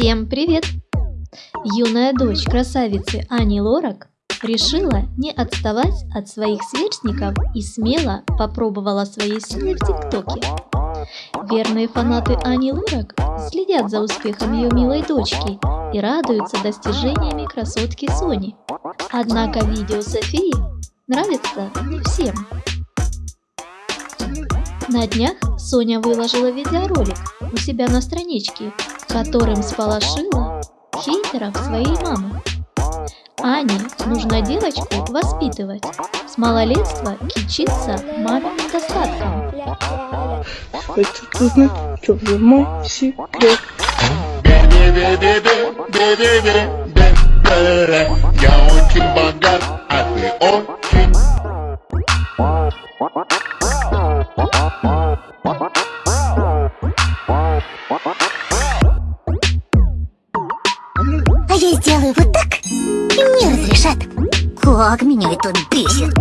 Всем привет! Юная дочь красавицы Ани Лорак решила не отставать от своих сверстников и смело попробовала свои силы в ТикТоке. Верные фанаты Ани Лорак следят за успехом ее милой дочки и радуются достижениями красотки Сони. Однако видео Софии нравится не всем. На днях Соня выложила видеоролик у себя на страничке, которым сполошила хейтеров своей мамы. Ане нужно девочку воспитывать. С малолетства кичиться маминым достатком. Хочется узнать, что же мой секрет. Я очень богат, а ты очень А я сделаю вот так, и мне разрешат. Как меня это бесит.